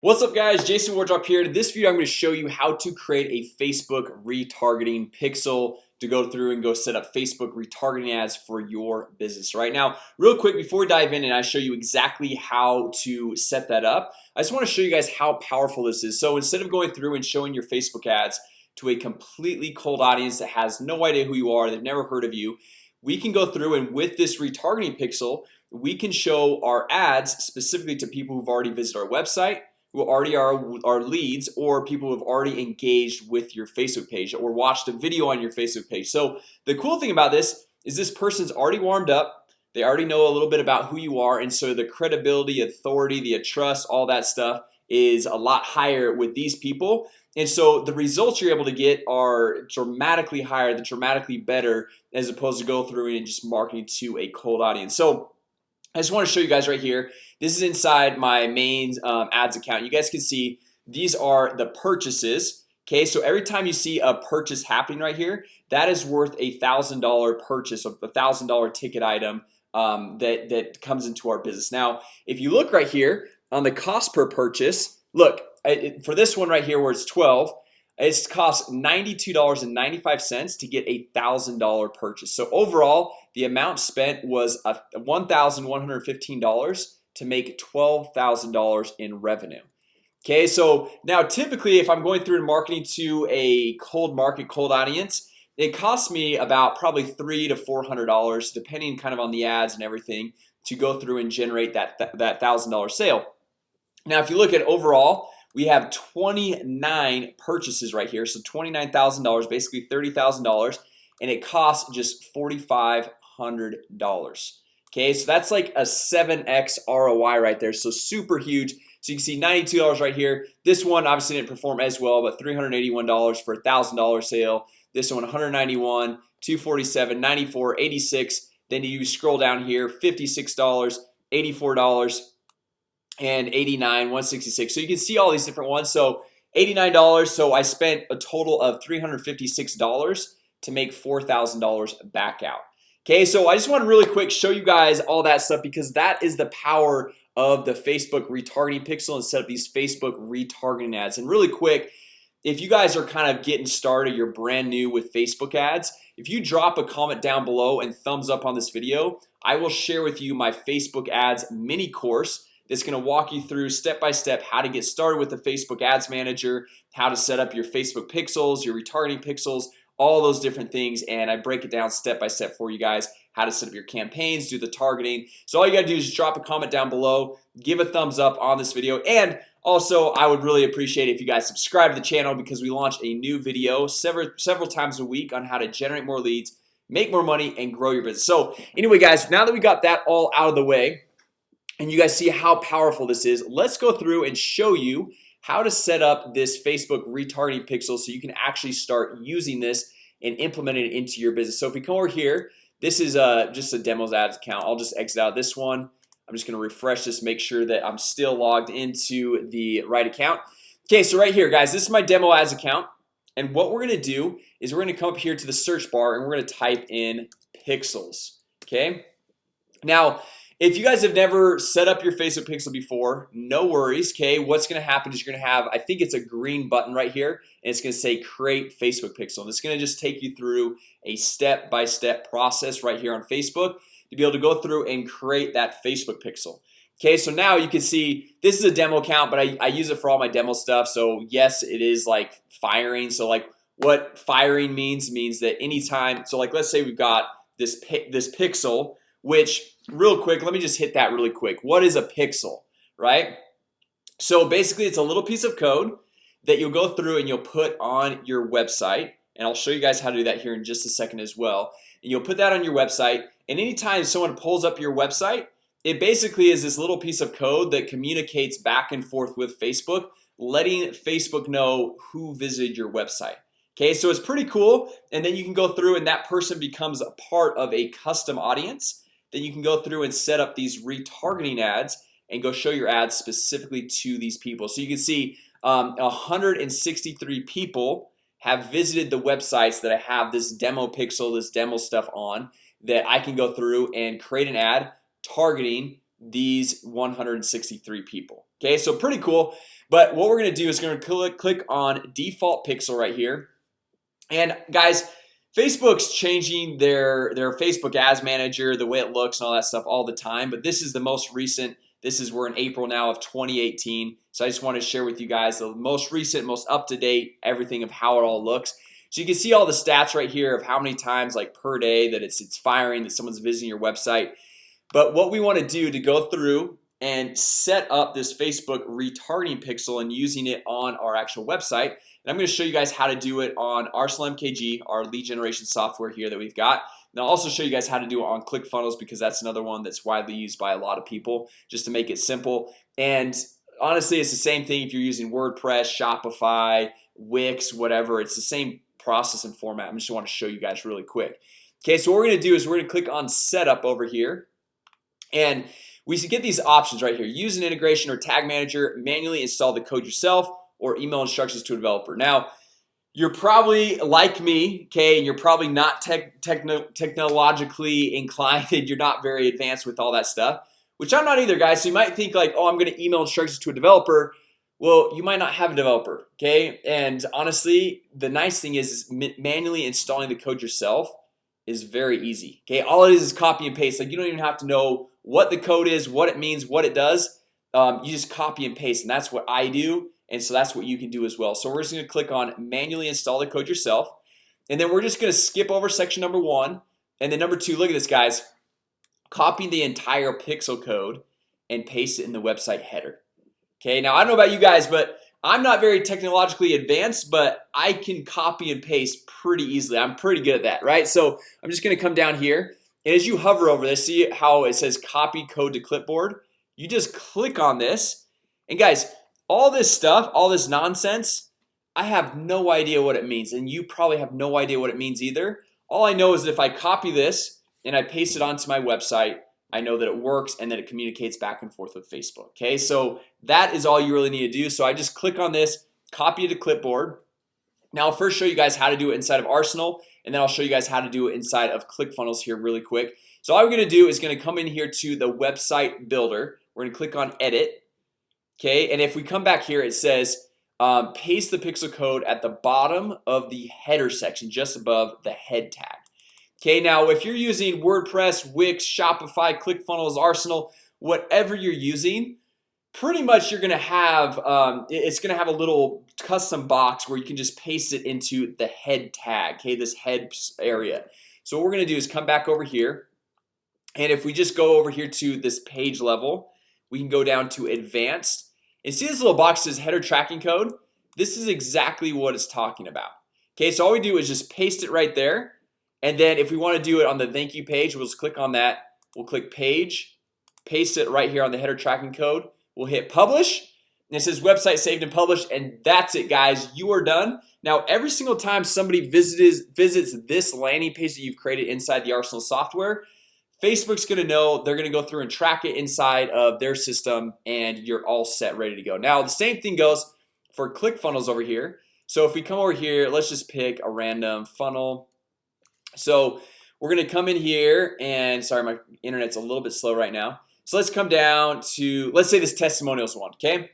What's up guys? Jason Wardrop here. In this video I'm going to show you how to create a Facebook retargeting pixel to go through and go set up Facebook retargeting ads for your business. Right now real quick before we dive in and I show you exactly how to set that up I just want to show you guys how powerful this is. So instead of going through and showing your Facebook ads to a completely cold audience that has no idea who you are they've never heard of you we can go through and with this retargeting pixel we can show our ads specifically to people who've already visited our website who already are our leads or people who have already engaged with your Facebook page or watched a video on your Facebook page. So the cool thing about this is this person's already warmed up. They already know a little bit about who you are. And so the credibility authority the trust all that stuff is a lot higher with these people. And so the results you're able to get are dramatically higher the dramatically better as opposed to go through and just marketing to a cold audience. So I just want to show you guys right here This is inside my main um, ads account. You guys can see these are the purchases Okay, so every time you see a purchase happening right here that is worth a thousand dollar purchase of a thousand dollar ticket item um, that that comes into our business. Now if you look right here on the cost per purchase look it, for this one right here where it's 12 it's cost $92.95 to get a thousand dollar purchase. So overall the amount spent was a $1,115 to make $12,000 in revenue. Okay, so now typically if I'm going through and marketing to a cold market cold audience It costs me about probably three to four hundred dollars depending kind of on the ads and everything to go through and generate that that thousand dollar sale. Now if you look at overall we have 29 purchases right here. So $29,000 basically $30,000 and it costs just $4,500 Okay, so that's like a 7x ROI right there So super huge. So you can see $92 right here. This one obviously didn't perform as well But $381 for a thousand dollar sale. This one 191 247 94 86 then you scroll down here $56 $84 and 89 166 so you can see all these different ones. So $89 so I spent a total of $356 to make $4,000 back out Okay, so I just want to really quick show you guys all that stuff because that is the power of the Facebook retargeting pixel and set up these Facebook retargeting ads. And really quick if you guys are kind of getting started you're brand new with Facebook ads if you drop a comment down below and thumbs up on this video I will share with you my Facebook ads mini course that's going to walk you through step by step how to get started with the Facebook Ads Manager how to set up your Facebook pixels your retargeting pixels all those different things and I break it down step by step for you guys how to set up your campaigns do the targeting. So all you gotta do is drop a comment down below give a thumbs up on this video and also I would really appreciate it if you guys subscribe to the channel because we launch a new video several several times a week on how to generate more leads make more money and grow your business. So anyway guys now that we got that all out of the way and you guys see how powerful this is let's go through and show you how to set up this Facebook retargeting pixel so you can actually start using this and implement it into your business. So if we come over here this is uh just a demos ads account. I'll just exit out this one. I'm just gonna refresh this make sure that I'm still logged into the right account. Okay, so right here guys, this is my demo ads account. And what we're gonna do is we're gonna come up here to the search bar and we're gonna type in pixels Okay? Now if you guys have never set up your Facebook pixel before no worries Okay, what's gonna happen is you're gonna have I think it's a green button right here and it's gonna say create Facebook pixel. And it's gonna just take you through a step-by-step -step process right here on Facebook to be able to go through and create that Facebook pixel Okay, so now you can see this is a demo account, but I, I use it for all my demo stuff. So yes, it is like firing. So like what firing means means that anytime so like let's say we've got this this pixel which real quick let me just hit that really quick. What is a pixel right? So basically it's a little piece of code that you'll go through and you'll put on your website and I'll show you guys how to do that here in just a second as well. And you'll put that on your website and anytime someone pulls up your website it basically is this little piece of code that communicates back and forth with Facebook letting Facebook know who visited your website Okay, so it's pretty cool and then you can go through and that person becomes a part of a custom audience then you can go through and set up these retargeting ads and go show your ads specifically to these people. So you can see um, 163 people have visited the websites that I have this demo pixel this demo stuff on that I can go through and create an ad targeting these 163 people. Okay, so pretty cool. But what we're gonna do is gonna click click on default pixel right here. And guys Facebook's changing their their Facebook ads manager the way it looks and all that stuff all the time But this is the most recent this is we're in April now of 2018 So I just want to share with you guys the most recent most up-to-date everything of how it all looks. So you can see all the stats right here of how many times like per day that it's it's firing that someone's visiting your website. But what we want to do to go through and set up this Facebook retargeting pixel and using it on our actual website I'm going to show you guys how to do it on Arsenal MKG our lead generation software here that we've got. And I'll also show you guys how to do it on ClickFunnels because that's another one that's widely used by a lot of people just to make it simple. And honestly it's the same thing if you're using WordPress Shopify Wix whatever. It's the same process and format. I'm just want to show you guys really quick. Okay, so what we're gonna do is we're gonna click on setup over here. And we should get these options right here use an integration or tag manager. Manually install the code yourself or email instructions to a developer. Now you're probably like me okay and you're probably not tech techno technologically inclined you're not very advanced with all that stuff which I'm not either guys. So you might think like oh I'm gonna email instructions to a developer. Well you might not have a developer okay? And honestly the nice thing is, is manually installing the code yourself is very easy okay? All it is is copy and paste. Like you don't even have to know what the code is what it means what it does. Um, you just copy and paste and that's what I do and so that's what you can do as well. So we're just gonna click on manually install the code yourself. And then we're just gonna skip over section number one. And then number two look at this guys. Copy the entire pixel code and paste it in the website header. Okay, now I don't know about you guys, but I'm not very technologically advanced But I can copy and paste pretty easily. I'm pretty good at that, right? So I'm just gonna come down here. And as you hover over this see how it says copy code to clipboard? You just click on this. And guys all this stuff all this nonsense I have no idea what it means and you probably have no idea what it means either. All I know is that if I copy this and I paste it onto my website I know that it works and that it communicates back and forth with Facebook Okay, so that is all you really need to do. So I just click on this copy to clipboard. Now I'll first show you guys how to do it inside of Arsenal and then I'll show you guys how to do it inside of ClickFunnels here really quick. So all we're gonna do is gonna come in here to the website builder. We're gonna click on edit Okay, and if we come back here, it says um, paste the pixel code at the bottom of the header section just above the head tag. Okay, now if you're using WordPress Wix Shopify ClickFunnels Arsenal whatever you're using Pretty much you're gonna have um, it's gonna have a little custom box where you can just paste it into the head tag Okay, this head area. So what we're gonna do is come back over here and if we just go over here to this page level we can go down to advanced and see this little box says header tracking code? This is exactly what it's talking about. Okay, so all we do is just paste it right there. And then if we want to do it on the thank you page We'll just click on that. We'll click page Paste it right here on the header tracking code. We'll hit publish. And it says website saved and published and that's it guys. You are done. Now every single time somebody visits visits this landing page that you've created inside the Arsenal software Facebook's gonna know they're gonna go through and track it inside of their system and you're all set ready to go. Now the same thing goes for ClickFunnels over here. So if we come over here, let's just pick a random funnel. So we're gonna come in here and sorry my internet's a little bit slow right now. So let's come down to let's say this testimonials one okay?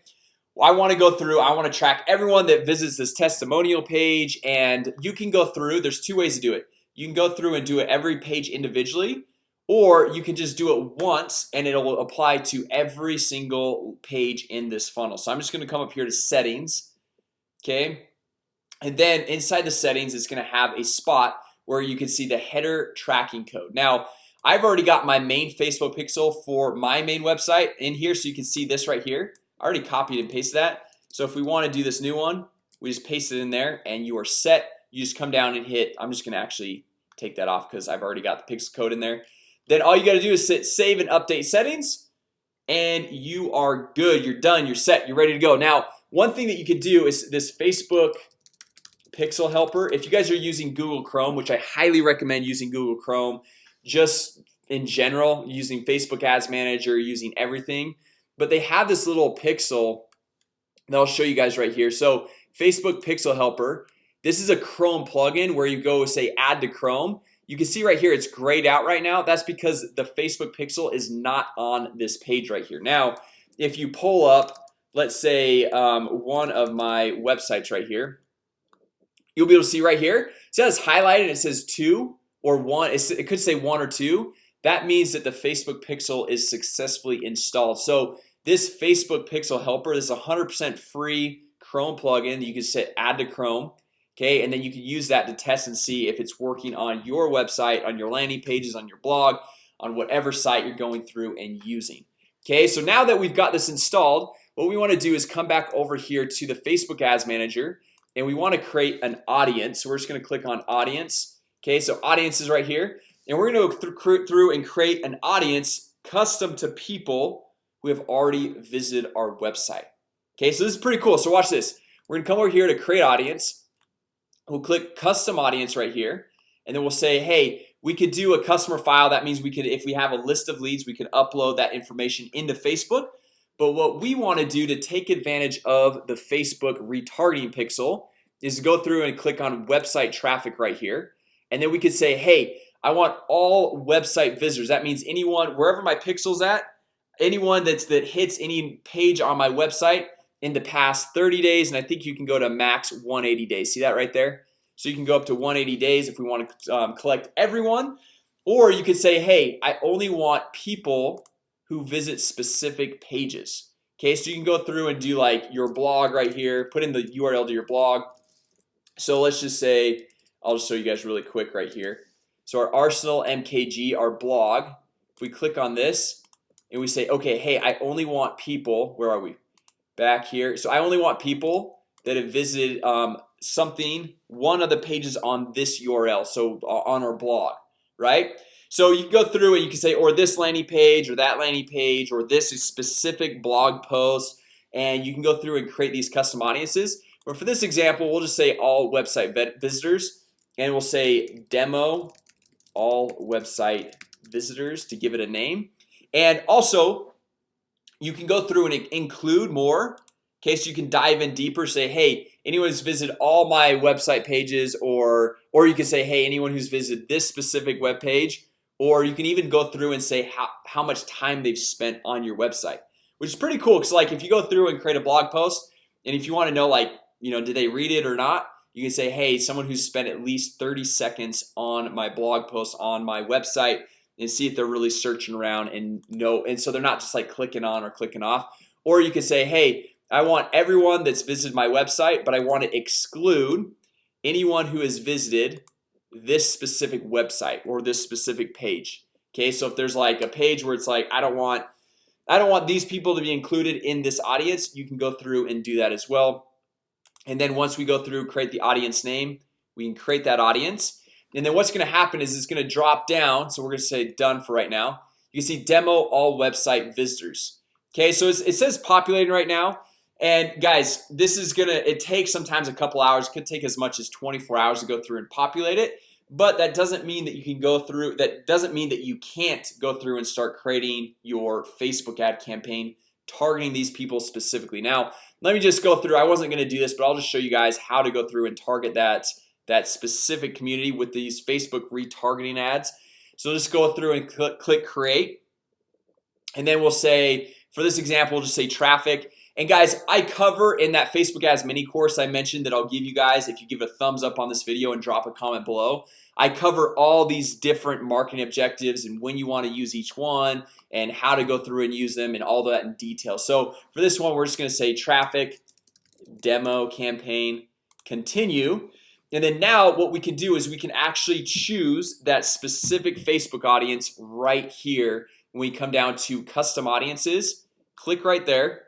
I want to go through I want to track everyone that visits this testimonial page and you can go through there's two ways to do it. You can go through and do it every page individually or you can just do it once and it'll apply to every single page in this funnel. So I'm just gonna come up here to settings Okay, and then inside the settings it's gonna have a spot where you can see the header tracking code. Now I've already got my main Facebook pixel for my main website in here so you can see this right here. I already copied and pasted that. So if we want to do this new one we just paste it in there and you are set. You just come down and hit I'm just gonna actually take that off because I've already got the pixel code in there then all you got to do is sit save and update settings and you are good. You're done. You're set. You're ready to go. Now one thing that you could do is this Facebook pixel helper. If you guys are using Google Chrome which I highly recommend using Google Chrome just in general using Facebook Ads Manager using everything but they have this little pixel that I'll show you guys right here. So Facebook pixel helper this is a Chrome plugin where you go say add to Chrome you can see right here it's grayed out right now. That's because the Facebook pixel is not on this page right here. Now if you pull up let's say um, one of my websites right here You'll be able to see right here it says highlighted it says two or one it could say one or two. That means that the Facebook pixel is successfully installed. So this Facebook pixel helper is a hundred percent free Chrome plugin you can set add to Chrome Okay, and then you can use that to test and see if it's working on your website on your landing pages on your blog on whatever site you're going through and using Okay, so now that we've got this installed what we want to do is come back over here to the Facebook Ads Manager and we want to create an audience. So we're just going to click on audience Okay, so audience is right here and we're going to go through and create an audience custom to people who have already visited our website Okay, so this is pretty cool. So watch this. We're gonna come over here to create audience We'll click custom audience right here and then we'll say hey we could do a customer file. That means we could if we have a list of leads we can upload that information into Facebook. But what we want to do to take advantage of the Facebook retargeting pixel is go through and click on website traffic right here. And then we could say hey I want all website visitors. That means anyone wherever my pixels at anyone that's that hits any page on my website in the past 30 days and I think you can go to max 180 days. See that right there? So you can go up to 180 days if we want to um, collect everyone. Or you could say hey I only want people who visit specific pages. Okay, so you can go through and do like your blog right here. Put in the URL to your blog. So let's just say I'll just show you guys really quick right here. So our Arsenal MKG our blog if we click on this and we say okay Hey, I only want people where are we back here. So I only want people that have visited um, something one of the pages on this URL so uh, on our blog right? So you go through and you can say or this landing page or that landing page or this is specific blog post and you can go through and create these custom audiences. But for this example we'll just say all website visitors and we'll say demo all website visitors to give it a name. And also you can go through and include more. Okay so you can dive in deeper say hey anyone who's visited all my website pages or or you can say hey anyone who's visited this specific web page or you can even go through and say how, how much time they've spent on your website which is pretty cool because like if you go through and create a blog post and if you want to know like you know did they read it or not you can say hey someone who's spent at least 30 seconds on my blog post on my website and see if they're really searching around and know and so they're not just like clicking on or clicking off. Or you could say hey I want everyone that's visited my website but I want to exclude anyone who has visited this specific website or this specific page. Okay, so if there's like a page where it's like I don't want I don't want these people to be included in this audience you can go through and do that as well. And then once we go through create the audience name we can create that audience and then what's gonna happen is it's gonna drop down so we're gonna say done for right now. You can see demo all website visitors. Okay, so it says populating right now. And guys this is gonna it takes sometimes a couple hours could take as much as 24 hours to go through and populate it. But that doesn't mean that you can go through that doesn't mean that you can't go through and start creating your Facebook ad campaign targeting these people specifically. Now let me just go through I wasn't gonna do this but I'll just show you guys how to go through and target that that specific community with these Facebook retargeting ads. So just go through and click, click create. And then we'll say for this example just say traffic. And guys I cover in that Facebook ads mini course I mentioned that I'll give you guys if you give a thumbs up on this video and drop a comment below. I cover all these different marketing objectives and when you want to use each one and how to go through and use them and all that in detail. So for this one, we're just gonna say traffic demo campaign continue and then now what we can do is we can actually choose that specific Facebook audience right here when we come down to custom audiences. Click right there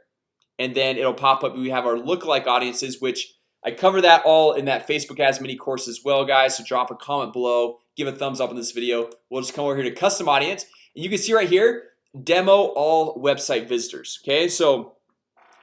and then it'll pop up. We have our lookalike audiences which I cover that all in that Facebook ads mini course as well guys. So drop a comment below give a thumbs up in this video. We'll just come over here to custom audience. And you can see right here demo all website visitors okay? So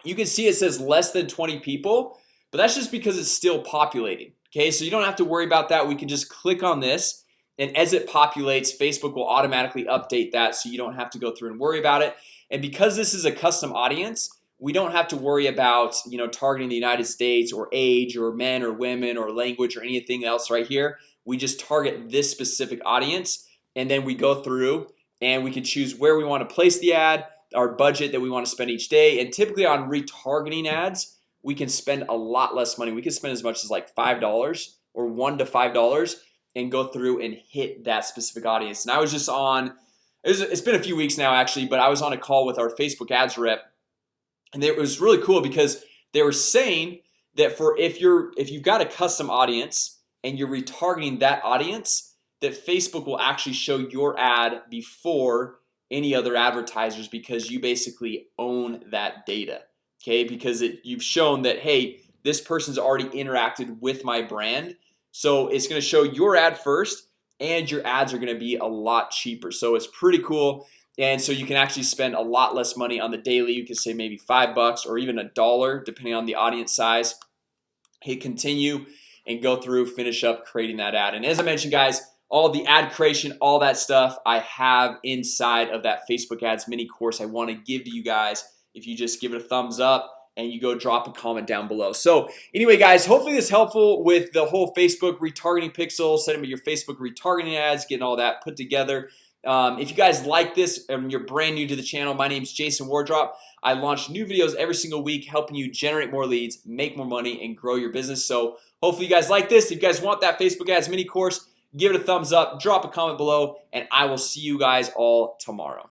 you can see it says less than 20 people but that's just because it's still populating Okay, so you don't have to worry about that. We can just click on this and as it populates Facebook will automatically update that so you don't have to go through and worry about it. And because this is a custom audience we don't have to worry about you know targeting the United States or age or men or women or language or anything else right here. We just target this specific audience and then we go through and we can choose where we want to place the ad our budget that we want to spend each day and typically on retargeting ads we can spend a lot less money. We can spend as much as like five dollars or one to five dollars and go through and hit that specific audience. And I was just on it's been a few weeks now actually but I was on a call with our Facebook ads rep. And it was really cool because they were saying that for if you're if you've got a custom audience and you're retargeting that audience that Facebook will actually show your ad before any other advertisers because you basically own that data Okay, because it you've shown that hey this person's already interacted with my brand. So it's gonna show your ad first and your ads are gonna be a lot cheaper. So it's pretty cool. And so you can actually spend a lot less money on the daily. You can say maybe five bucks or even a dollar depending on the audience size. Hit continue and go through finish up creating that ad. And as I mentioned guys all the ad creation all that stuff I have inside of that Facebook ads mini course I want to give to you guys if you just give it a thumbs up and you go drop a comment down below. So anyway guys hopefully this helpful with the whole Facebook retargeting pixel setting up your Facebook retargeting ads getting all that put together. Um, if you guys like this and you're brand new to the channel my name is Jason Wardrop. I launch new videos every single week helping you generate more leads make more money and grow your business. So hopefully you guys like this. If you guys want that Facebook ads mini course give it a thumbs up drop a comment below and I will see you guys all tomorrow